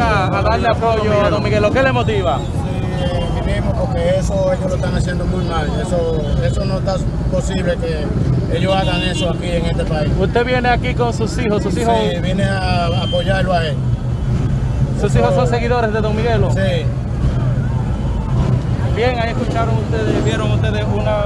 a darle apoyo a Don Miguelo. ¿Qué le motiva? Sí, porque eso ellos lo están haciendo muy mal. Eso, eso no está posible que ellos hagan eso aquí en este país. Usted viene aquí con sus hijos, sus hijos, Sí, vine a apoyarlo a él. sus hijos son seguidores de Don Miguelo. Sí. Bien, ahí escucharon ustedes, vieron ustedes una-